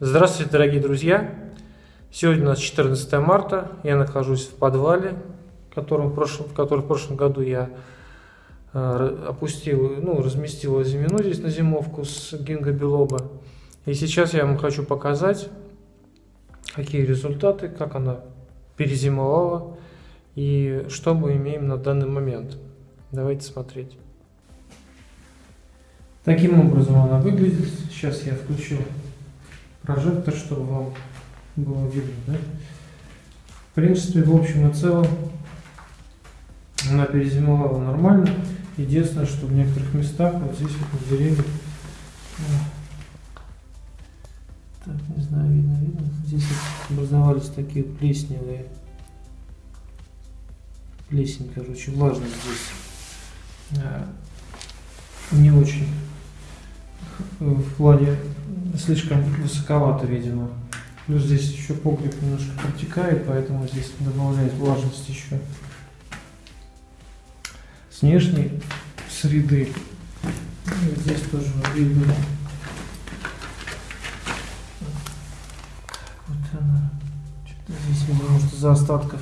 Здравствуйте, дорогие друзья! Сегодня у нас 14 марта. Я нахожусь в подвале, в в прошлом, в котором в прошлом году я э, опустил, ну, разместил зимину здесь на зимовку с гинго билоба. И сейчас я вам хочу показать, какие результаты, как она перезимовала и что мы имеем на данный момент. Давайте смотреть. Таким образом она выглядит. Сейчас я включу прожектор, чтобы вам было видно. Да? В принципе, в общем и целом, она перезимовала нормально. Единственное, что в некоторых местах, вот здесь вот на деревьях, так, не знаю, видно, видно, здесь образовались такие плесневые, плесень, короче, влажность здесь а, не очень в плане слишком высоковато, видимо. Плюс здесь еще погреб немножко протекает, поэтому здесь добавляет влажность еще. С внешней среды. И здесь тоже видно. Вот она. Что-то здесь, видно, может, из-за остатков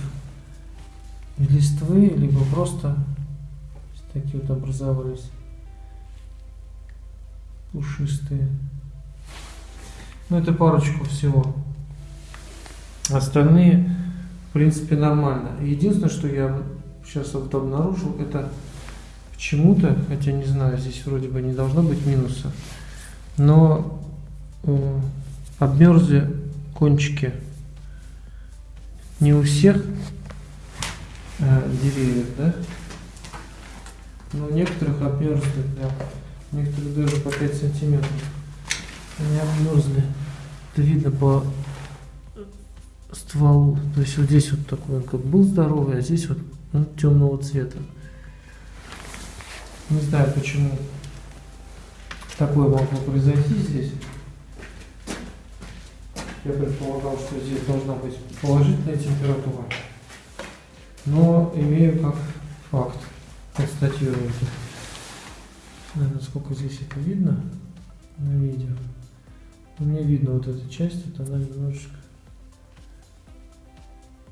листвы, либо просто такие вот образовались пушистые. Ну, это парочку всего. Остальные, в принципе, нормально. Единственное, что я сейчас вот обнаружил, это почему-то, хотя не знаю, здесь вроде бы не должно быть минуса, но э, обмерзли кончики не у всех э, деревьев, да? Но у некоторых обмерзли, да. Некоторые даже по 5 сантиметров. Они обмерзли. Это видно по стволу. То есть вот здесь вот такой он как был здоровый, а здесь вот ну, темного цвета. Не знаю почему такое могло произойти здесь. Я предполагал, что здесь должна быть положительная температура. Но имею как факт, констатирую это. Наверное, сколько здесь это видно на видео. Мне видно вот эта часть, это она немножечко...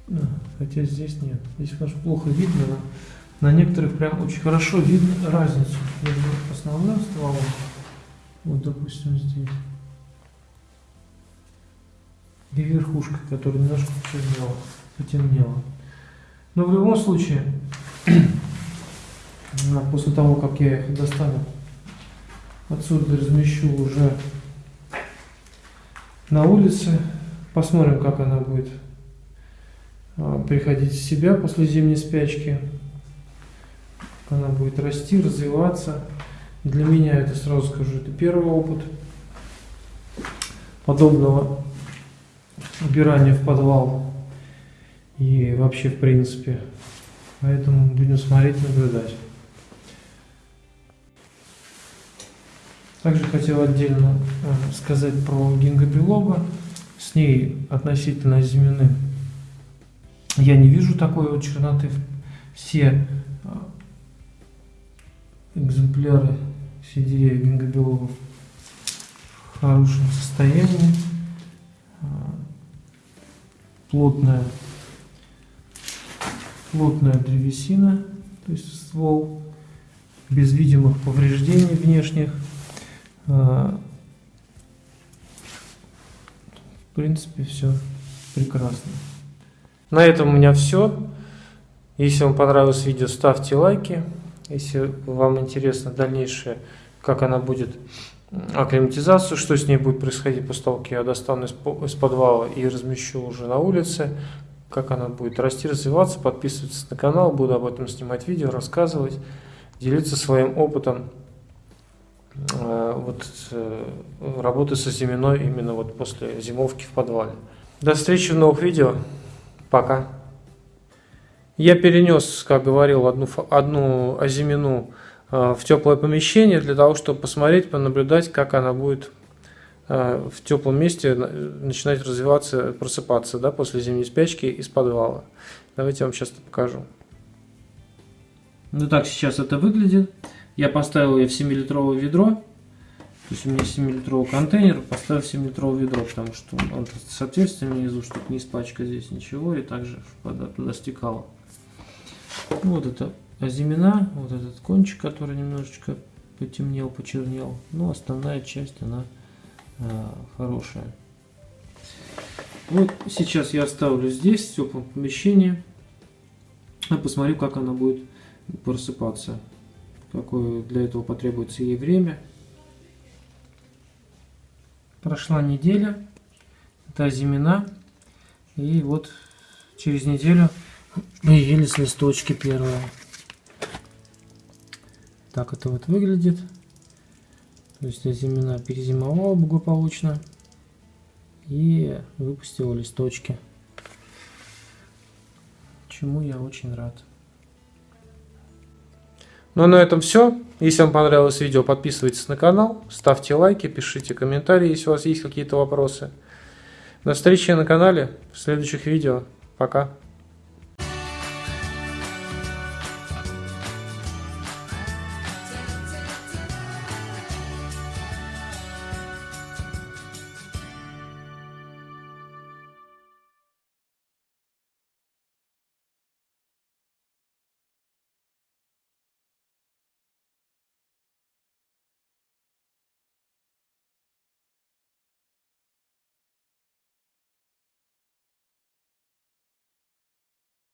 Да, хотя здесь нет. Здесь, конечно, плохо видно, но на некоторых прям очень хорошо видно разницу между основным стволом. Вот, допустим, здесь. И верхушка, которая немножко почернела, потемнела. Но в любом случае, после того, как я их достану, отсюда размещу уже на улице. Посмотрим, как она будет а, приходить в себя после зимней спячки. Она будет расти, развиваться. Для меня это, сразу скажу, это первый опыт подобного убирания в подвал. И вообще, в принципе. Поэтому будем смотреть, наблюдать. Также хотел отдельно э, сказать про гингобилоба. С ней относительно зимины я не вижу такой вот черноты. Все э, экземпляры, все деревья гингобилобов в хорошем состоянии. Э, плотная, плотная древесина, то есть ствол, без видимых повреждений внешних. А, в принципе, все прекрасно. На этом у меня все. Если вам понравилось видео, ставьте лайки. Если вам интересно дальнейшее, как она будет акклиматизацию, что с ней будет происходить после того, как я достану из, подвала и размещу уже на улице, как она будет расти, развиваться, подписывайтесь на канал, буду об этом снимать видео, рассказывать, делиться своим опытом вот э, работы со зиминой именно вот после зимовки в подвале. До встречи в новых видео. Пока. Я перенес, как говорил, одну, одну озимину э, в теплое помещение для того, чтобы посмотреть, понаблюдать, как она будет в теплом месте начинать развиваться, просыпаться да, после зимней спячки из подвала. Давайте я вам сейчас это покажу. Ну так сейчас это выглядит. Я поставил ее в 7-литровое ведро. То есть у меня 7-литровый контейнер, поставил 7-литровое ведро, потому что он с отверстием внизу, чтобы не испачкать здесь ничего, и также вода туда стекала. Вот это озимена, вот этот кончик, который немножечко потемнел, почернел. Но основная часть, она э, хорошая. Вот сейчас я оставлю здесь, в теплом помещении. А посмотрю, как она будет просыпаться. Какое для этого потребуется ей время. Прошла неделя. Это зимина. И вот через неделю появились листочки первые. Так это вот выглядит. То есть зимина перезимовала благополучно и выпустила листочки. Чему я очень рад. Ну а на этом все. Если вам понравилось видео, подписывайтесь на канал, ставьте лайки, пишите комментарии, если у вас есть какие-то вопросы. До встречи на канале в следующих видео. Пока.